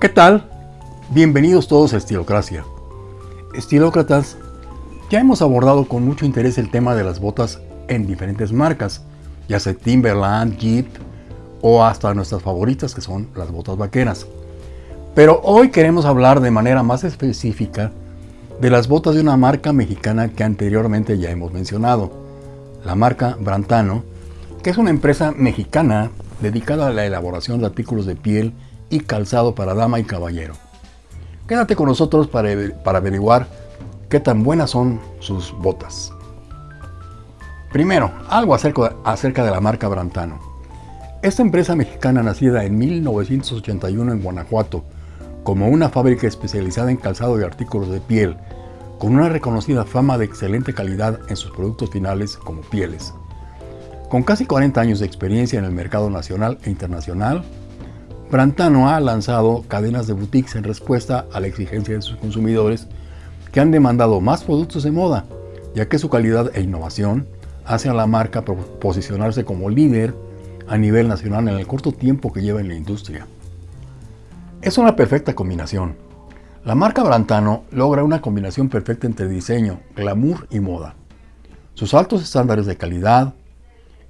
¿Qué tal? Bienvenidos todos a Estilocracia. Estilócratas, ya hemos abordado con mucho interés el tema de las botas en diferentes marcas, ya sea Timberland, Jeep o hasta nuestras favoritas que son las botas vaqueras. Pero hoy queremos hablar de manera más específica de las botas de una marca mexicana que anteriormente ya hemos mencionado, la marca Brantano, que es una empresa mexicana dedicada a la elaboración de artículos de piel y calzado para dama y caballero. Quédate con nosotros para, para averiguar qué tan buenas son sus botas. Primero, algo acerca, acerca de la marca Brantano. Esta empresa mexicana nacida en 1981 en Guanajuato como una fábrica especializada en calzado y artículos de piel, con una reconocida fama de excelente calidad en sus productos finales como pieles. Con casi 40 años de experiencia en el mercado nacional e internacional, Brantano ha lanzado cadenas de boutiques en respuesta a la exigencia de sus consumidores que han demandado más productos de moda, ya que su calidad e innovación hace a la marca posicionarse como líder a nivel nacional en el corto tiempo que lleva en la industria. Es una perfecta combinación. La marca Brantano logra una combinación perfecta entre diseño, glamour y moda. Sus altos estándares de calidad,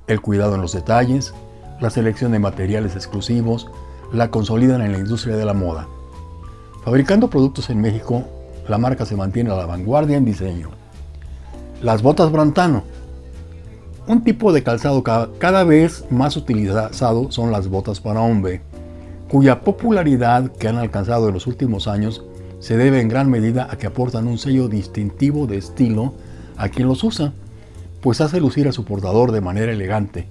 el cuidado en los detalles, la selección de materiales exclusivos, la consolidan en la industria de la moda. Fabricando productos en México, la marca se mantiene a la vanguardia en diseño. Las botas Brantano. Un tipo de calzado cada vez más utilizado son las botas para hombre, cuya popularidad que han alcanzado en los últimos años se debe en gran medida a que aportan un sello distintivo de estilo a quien los usa, pues hace lucir a su portador de manera elegante,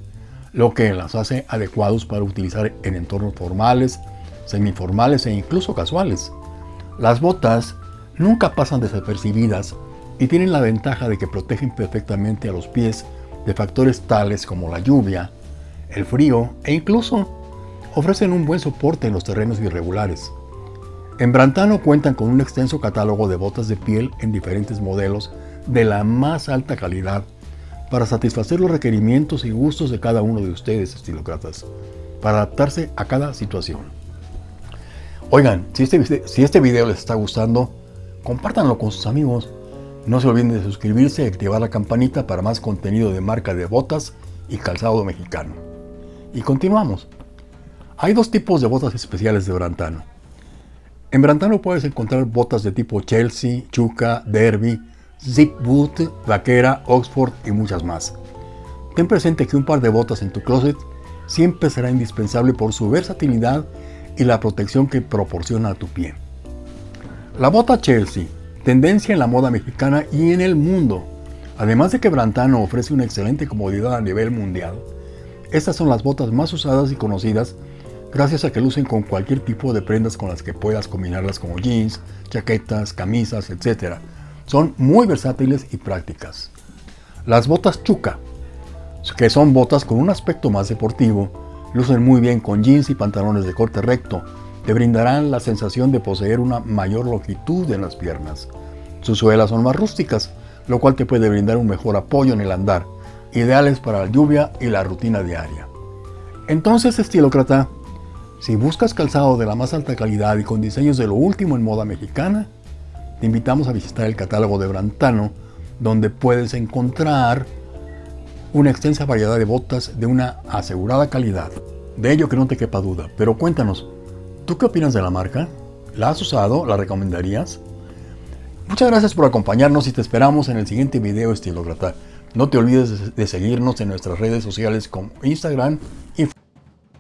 lo que las hace adecuados para utilizar en entornos formales, semiformales e incluso casuales. Las botas nunca pasan desapercibidas y tienen la ventaja de que protegen perfectamente a los pies de factores tales como la lluvia, el frío e incluso ofrecen un buen soporte en los terrenos irregulares. En Brantano cuentan con un extenso catálogo de botas de piel en diferentes modelos de la más alta calidad para satisfacer los requerimientos y gustos de cada uno de ustedes, estilócratas, para adaptarse a cada situación. Oigan, si este, si este video les está gustando, compártanlo con sus amigos. No se olviden de suscribirse y activar la campanita para más contenido de marca de botas y calzado mexicano. Y continuamos. Hay dos tipos de botas especiales de Brantano. En Brantano puedes encontrar botas de tipo Chelsea, Chuca, Derby, Zip Boot, Vaquera, Oxford y muchas más. Ten presente que un par de botas en tu closet siempre será indispensable por su versatilidad y la protección que proporciona a tu pie. La bota Chelsea, tendencia en la moda mexicana y en el mundo. Además de que Brantano ofrece una excelente comodidad a nivel mundial, estas son las botas más usadas y conocidas gracias a que lucen con cualquier tipo de prendas con las que puedas combinarlas como jeans, chaquetas, camisas, etc. Son muy versátiles y prácticas. Las botas Chuca, que son botas con un aspecto más deportivo, lucen muy bien con jeans y pantalones de corte recto. Te brindarán la sensación de poseer una mayor longitud en las piernas. Sus suelas son más rústicas, lo cual te puede brindar un mejor apoyo en el andar, ideales para la lluvia y la rutina diaria. Entonces, estilócrata, si buscas calzado de la más alta calidad y con diseños de lo último en moda mexicana, te invitamos a visitar el catálogo de Brantano, donde puedes encontrar una extensa variedad de botas de una asegurada calidad. De ello que no te quepa duda, pero cuéntanos, ¿tú qué opinas de la marca? ¿La has usado? ¿La recomendarías? Muchas gracias por acompañarnos y te esperamos en el siguiente video estilócrata. No te olvides de seguirnos en nuestras redes sociales como Instagram y